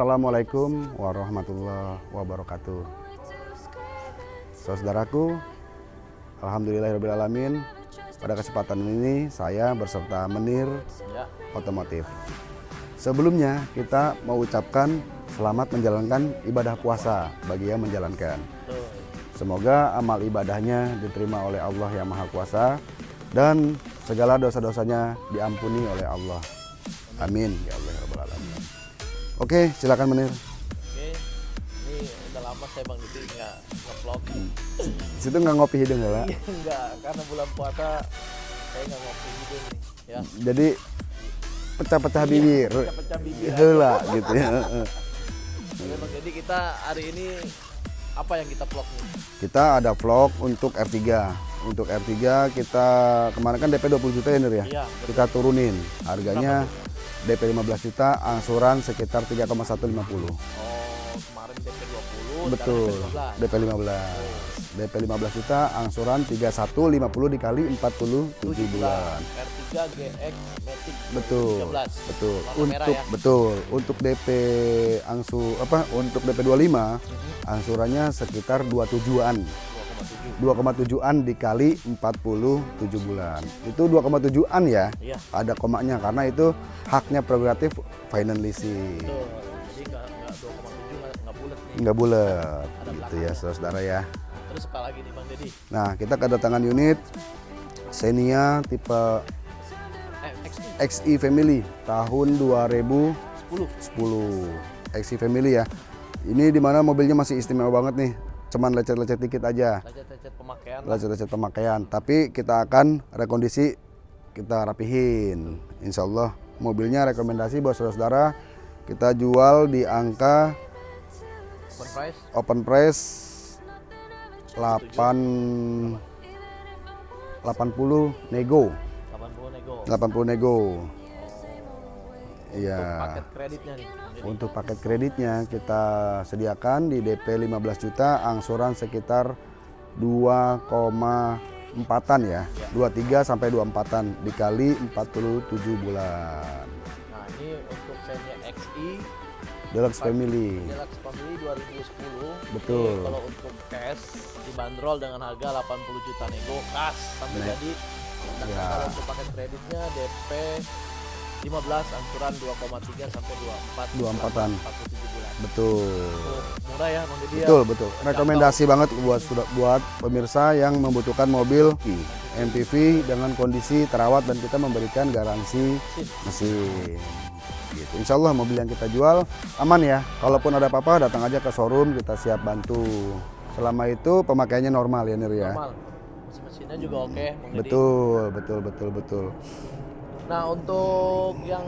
Assalamualaikum warahmatullahi wabarakatuh. Saudaraku, Alhamdulillahirrahmanirrahim. Pada kesempatan ini saya berserta Menir Ya. Otomotif. Sebelumnya kita mau ucapkan selamat menjalankan ibadah puasa bagi yang menjalankan. Semoga amal ibadahnya diterima oleh Allah yang Maha Kuasa dan segala dosa-dosanya diampuni oleh Allah. Amin ya Allah. Oke, silakan Menir. Oke. Ini udah lama saya Bang Didi nggak nge-vlog. Di situ nggak ngopi hidung ya, Pak? Iya enggak, karena bulan puasa saya nggak ngopi gitu nih. Ya. Jadi pecah-pecah bibir. Pecah-pecah bibir. Heula gitu ya. Bang Jadi kita hari ini apa yang kita vlog nih? Kita ada vlog untuk R3. Untuk R3 kita kemarin kan DP 20 juta ya Nir ya? Iya, betul. Kita turunin. Harganya DP 15 juta, angsuran sekitar 3,150. Oh, kemarin DP 20, Betul. sekarang DP 15. DP 15 juta, angsuran 3150 dikali 47 bulan. R3 GX Matic Betul. 13. Betul. Warna merah Untuk ya. betul. Untuk DP angsu apa? Untuk DP 25 angsurannya sekitar 27-an. 2,7. 2,7an dikali 47 bulan. Itu 2,7an ya. Iya. Ada komanya karena itu haknya prerogatif final leasing. Betul. Jadi nggak nggak 2,7 nggak nggak bulat nih. Nggak bulat gitu ya saudara ya. Terus apa lagi nih Bang Dedi? Nah, kita kedatangan unit Xenia tipe Eh, XI XI Family tahun 2010. 10. XI Family ya. Ini di mana mobilnya masih istimewa banget nih. Cuman lecet-lecet dikit aja. Lecet-lecet pemakaian lecet-lecet pemakaian. Tapi kita akan rekondisi, kita rapihin. Insya Allah mobilnya rekomendasi buat saudara-saudara kita jual di angka Open price open price 8 80 nego 80 nego. 80 nego iya Paket kreditnya nih. Untuk paket kreditnya kita sediakan di DP 15 juta angsuran sekitar 2,4an ya 23 sampai 24an dikali 47 bulan Nah, ini untuk Xenia XI Deluxe Family Deluxe Family 2010. Betul. Ini kalau untuk cash dibanderol dengan harga 80 juta nego kas sampai Nah. jadi. Sedangkan Ya. kalau untuk paket kreditnya DP 15 angsuran 2,3 sampai 24 24-an. 47 bulan. betul Tuh, murah ya Bang Dedi ya. betul betul rekomendasi banget buat sudah buat pemirsa yang membutuhkan mobil MPV dengan kondisi terawat dan kita memberikan garansi Mesin. gitu. Insya Allah mobil yang kita jual aman ya kalaupun ada apa-apa datang aja ke showroom kita siap bantu selama itu pemakaiannya normal ya Nir ya Normal. Mesin-mesinnya juga oke Dedi. betul betul betul betul Nah, untuk yang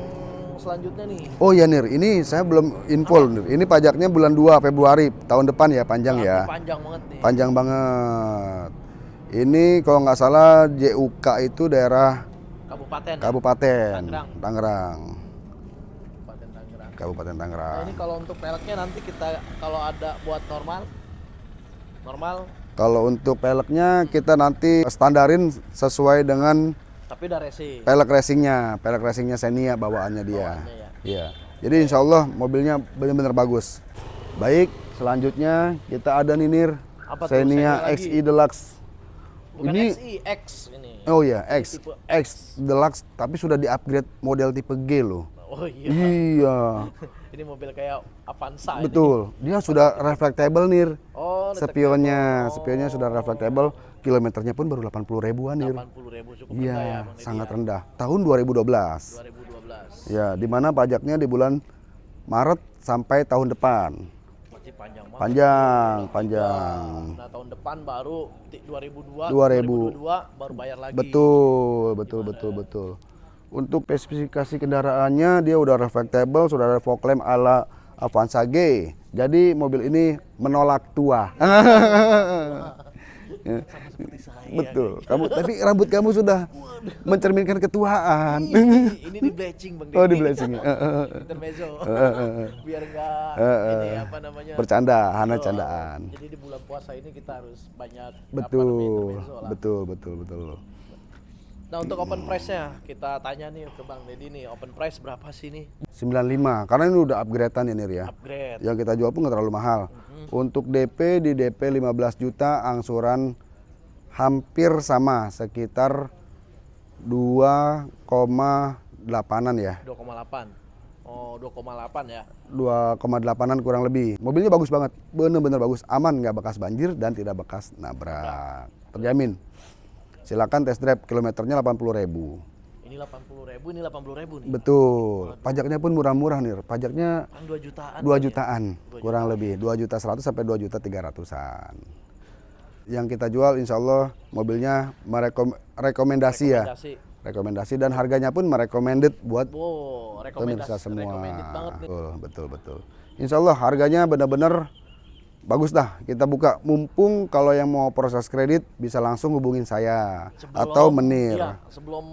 selanjutnya nih. oh ya Nir ini saya belum info Nir ini pajaknya bulan 2 Februari tahun depan ya panjang ya Tapi Panjang banget nih. panjang banget ini kalau nggak salah JUK itu daerah Kabupaten. ya? Kabupaten Tangerang. Tangerang Kabupaten Tangerang. Kabupaten Nah, Tangerang ini kalau untuk peleknya nanti kita kalau ada buat normal normal Kalau untuk peleknya kita nanti standarin sesuai dengan tapi udah racing. pelek racingnya, pelek racingnya Xenia bawaannya dia. Bawaannya ya. Iya. Jadi insya Allah mobilnya benar-benar bagus. Baik, selanjutnya kita ada ninir Apa? Xenia? XI Deluxe. Bukan ini XI, X ini. oh ya X tipe X Deluxe tapi sudah di-upgrade model tipe G loh. Oh iya. Iya. ini mobil kayak Avanza ini. Betul. Dia sudah reflectable nir. Oh, Spionnya, detectable. spionnya sudah reflectable. Kilometernya pun baru 80 ribuan nir. 80 ribu cukup Iya, rendah ya Bang Deddy sangat ya. rendah. Tahun 2012. 2012. Ya, di mana pajaknya di bulan Maret sampai tahun depan. Masih panjang banget. Panjang, panjang. Nah, tahun depan baru ti- 2002, 2000. 2022 baru bayar lagi. Betul, betul, betul, betul. Untuk spesifikasi kendaraannya dia udah reflectable, sudah ada fog lamp ala Avanza G. Jadi mobil ini menolak tua. Saya. Betul. Kamu tapi rambut kamu sudah mencerminkan ketuaan. Ini, ini di bleaching Bang Oh, di Deddy. bleaching ya. Eh, eh, eh. Intermezzo. Biar enggak ini apa namanya? Bercanda, hana Betul. candaan. Jadi di bulan puasa ini kita harus banyak apa namanya, Betul, intermezzo lah. betul, betul, betul. Nah untuk open price-nya kita tanya nih ke Bang Deddy nih open price berapa sih nih 95 karena ini udah upgradean ya Nir ya. upgrade? Yang kita jual pun nggak terlalu mahal. Untuk DP di DP 15 juta angsuran hampir sama sekitar 2,8an ya. 2,8. Oh 2,8 ya. 2,8an kurang lebih. Mobilnya bagus banget, bener-bener bagus, aman nggak bekas banjir dan tidak bekas nabrak, terjamin. Silakan test drive kilometernya 80.000 ribu. Ini 80 ribu, ini 80 ribu nih. Betul. Pajaknya pun murah-murah nih. Pajaknya Kan 2 jutaan. 2 kan ya? jutaan kurang lebih 2 juta 100 sampai 2 juta 300-an. Yang kita jual insya Allah mobilnya merekom rekomendasi ya. Rekomendasi. Rekomendasi dan harganya pun merecommended buat Wow, pemirsa semua. Betul, betul, betul. Insya Allah harganya benar-benar bagus dah. Kita buka mumpung kalau yang mau proses kredit bisa langsung hubungin saya Sebelum- atau menir. Iya, sebelum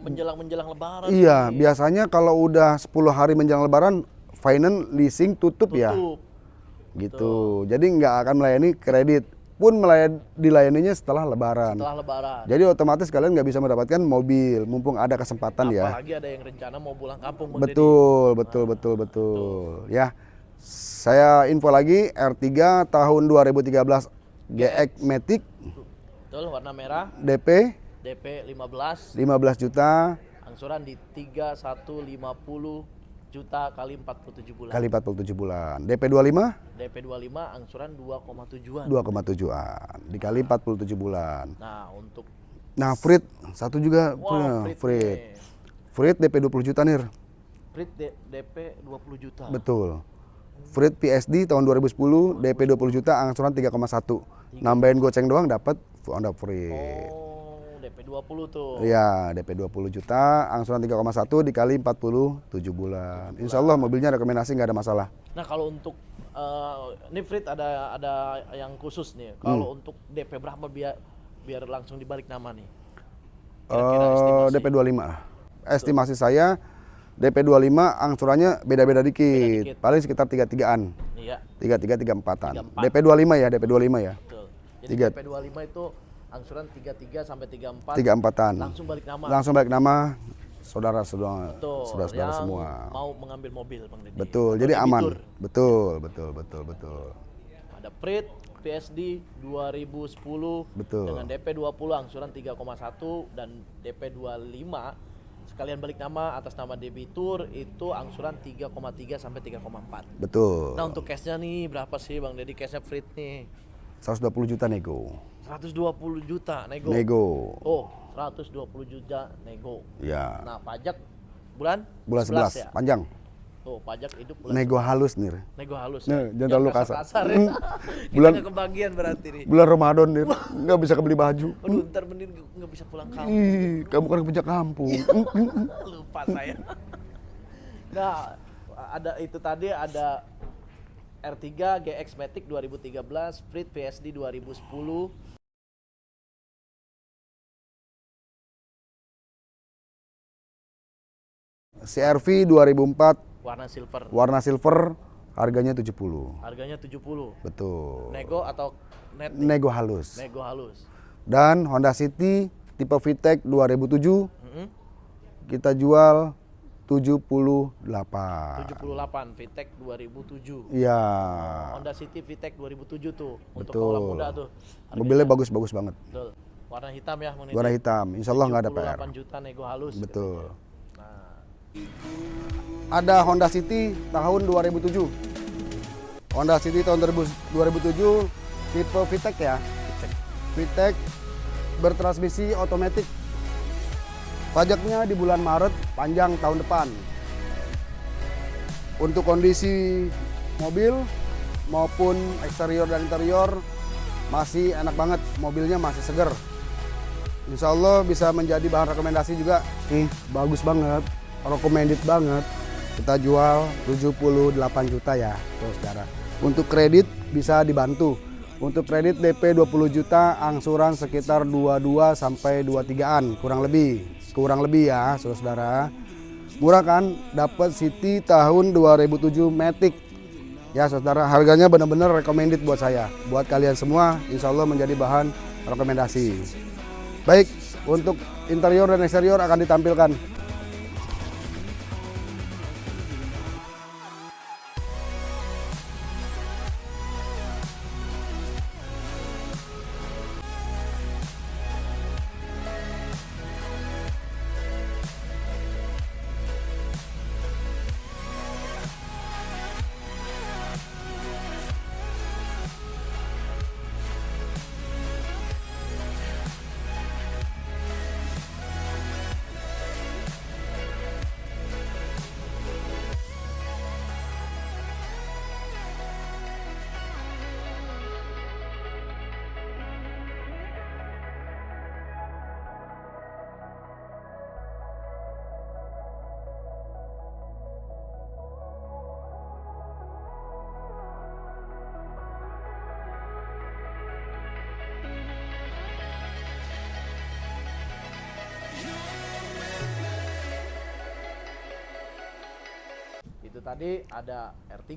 menjelang menjelang lebaran. Iya, biasanya kalau udah 10 hari menjelang lebaran finance leasing tutup, ya. Tutup. Gitu. Jadi nggak akan melayani kredit. Pun melayani dilayaninya setelah lebaran. Setelah lebaran. Jadi otomatis kalian nggak bisa mendapatkan mobil mumpung ada kesempatan ya. Apalagi ada yang rencana mau pulang kampung Bang Deddy. Betul, betul, betul, betul. Ya. Saya info lagi R3 tahun 2013 GX Matic Betul, warna merah, DP DP 15, 15 juta angsuran di 3150 juta kali 47 bulan. kali 47 bulan. DP 25 DP 25 angsuran 2,7-an. 2,7an dikali 47 bulan. Nah, untuk Nah, Frit satu juga wow, punya Frit. Frit. nih. Frit DP 20 juta nir. Frit D- DP 20 juta. Betul. Frit PSD tahun 2010 DP 20 juta angsuran 3,1. Nambahin goceng doang dapat Honda Frit. Oh, DP 20 tuh. Iya, DP 20 juta, angsuran 3,1 dikali 47 bulan. Insya Allah mobilnya rekomendasi nggak ada masalah. Nah, kalau untuk eh, ini Frit ada ada yang khusus nih. Kalau Hmm. untuk DP berapa biar biar langsung dibalik nama nih? Kira-kira Eh, estimasi. DP 25 lah. Estimasi saya DP 25 angsurannya beda-beda dikit. dikit. Paling sekitar 33-an. Iya, 33 34-an. 34. DP 25 ya, DP 25 ya. betul. Jadi Tiga. DP 25 itu angsuran 33 sampai 34 34-an. langsung balik nama. Langsung balik nama saudara-saudara Betul. saudara-saudara semua. mau mengambil mobil, Bang Deddy. Betul, Atau jadi aman. Betul, betul, betul, betul. Ada Prit PSD 2010 Betul. dengan DP 20 angsuran 3,1 dan DP 25 sekalian balik nama atas nama debitur itu angsuran 3,3 sampai 3,4. Betul. Nah untuk cashnya nih berapa sih Bang Deddy cashnya Frit nih? 120 juta nego. 120 juta nego. Nego. Oh 120 juta nego. Ya. Nah pajak bulan? Bulan 11, ya? panjang. Tuh pajak hidup bulan Nego halus nih. Nego halus. Nah, ya? jangan terlalu kasar. kasar ya. Kita Bulan- kebagian berarti nih. Bulan Ramadan nih, nggak bisa kebeli baju. Aduh, ntar bener nggak bisa pulang kampung. Ih, kamu kan pejak kampung. Lupa saya. Nah, ada itu tadi ada R3 GX Matic 2013, Frit PSD 2010. CRV 2004 warna silver. warna silver harganya 70. Harganya 70. Betul. Nego atau net? nih? Nego halus. Nego halus. Dan Honda City tipe VTEC 2007 Mm-mm. kita jual 78. 78 VTEC 2007. Iya. Honda City VTEC 2007 tuh untuk Betul. kaula muda tuh. Mobilnya bagus-bagus banget. Betul. Warna hitam ya, Deddy? Warna hitam. Insya Allah nggak ada PR. 78 juta nego halus. Betul. Nah, Ada Honda City tahun 2007. Honda City tahun 2000 2007 tipe VTEC ya. VTEC bertransmisi otomatis. Pajaknya di bulan Maret panjang tahun depan. Untuk kondisi mobil maupun eksterior dan interior masih enak banget, mobilnya masih seger. Insya Allah bisa menjadi bahan rekomendasi juga. Nih, bagus banget, recommended banget. Kita jual 78 juta ya, saudara. Untuk kredit bisa dibantu. Untuk kredit DP 20 juta, angsuran sekitar 22 sampai 23-an, kurang lebih. Kurang lebih ya, saudara. Murah kan? Dapat City tahun 2007 Matic. Ya saudara, harganya benar-benar recommended buat saya. Buat kalian semua, insya Allah menjadi bahan rekomendasi. Baik, untuk interior dan eksterior akan ditampilkan. Tadi ada R3,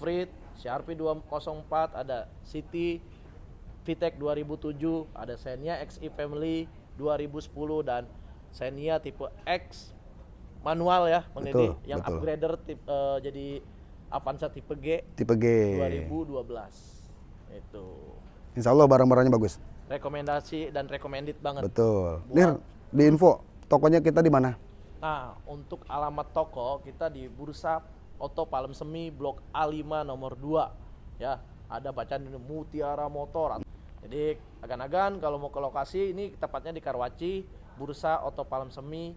Frit, CRP 204, ada City, VTEC 2007, ada Xenia XE Family 2010 dan Xenia tipe X manual ya, Bang Deddy, Betul, yang betul. upgrader tip, eh, jadi Avanza tipe G Tipe G. 2012. Itu Insya Allah barang-barangnya bagus. rekomendasi dan recommended banget. Betul. Nir, di info tokonya kita di mana? Nah, untuk alamat toko kita di Bursa Oto Palem Semi Blok A5 nomor 2. Ya, ada bacaan ini Mutiara Motor. Jadi, agan-agan kalau mau ke lokasi ini tepatnya di Karwaci, Bursa Oto Palem Semi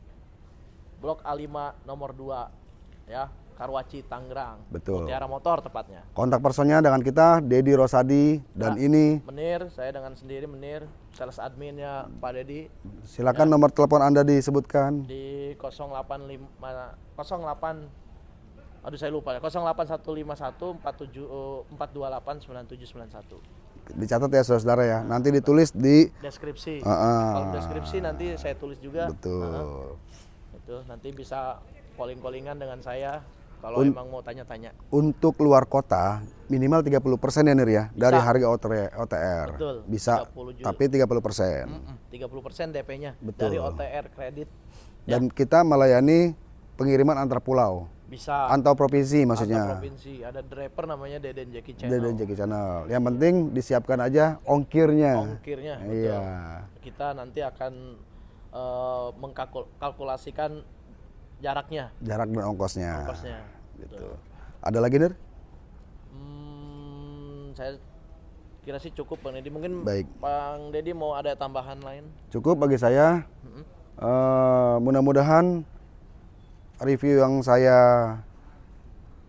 Blok A5 nomor 2. Ya, Karwaci Tangerang. Betul. Mutiara Motor tepatnya. Kontak personnya dengan kita Dedi Rosadi dan Nah. ini Menir, saya dengan sendiri Menir, sales adminnya Pak Dedi silakan nomor telepon Anda disebutkan. di 085 08 aduh saya lupa ya 08151 47 eh, 428 9791 Dicatat ya saudara ya. Nanti ditulis di deskripsi Ah, ah. kalau deskripsi nanti saya tulis juga betul. itu nanti bisa calling callingan dengan saya kalau emang mau tanya-tanya Untuk luar kota minimal 30% ya Nir ya dari harga OTR. Betul, Bisa 30 juta. tapi 30%. Mm-mm, 30% DP-nya dari OTR kredit Dan kita melayani pengiriman antar pulau, bisa antar provinsi antar maksudnya. provinsi ada driver namanya Deden Jackie Channel Dan Jeki Channel. Yang penting disiapkan aja ongkirnya. ongkirnya betul. Iya. kita nanti akan eh, mengkalkulasikan jaraknya Jarak dan ongkosnya. ongkosnya Gitu. Ada lagi Nir? Hmm, saya kira sih cukup bang Deddy mungkin Baik. bang Deddy mau ada tambahan lain Cukup bagi saya. Mm-mm. Eh, mudah-mudahan review yang saya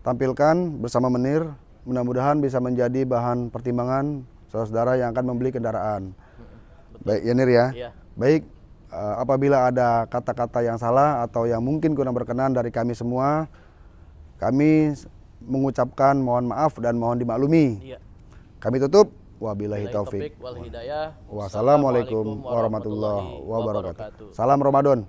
tampilkan bersama Menir mudah-mudahan bisa menjadi bahan pertimbangan saudara-saudara yang akan membeli kendaraan. Baik ya Nir ya. Iya. Baik apabila ada kata-kata yang salah atau yang mungkin kurang berkenan dari kami semua, kami mengucapkan mohon maaf dan mohon dimaklumi. iya Kami tutup. Wabillahi Billahi taufik. Wassalamualaikum warahmatullahi wabarakatuh. Salam Ramadan.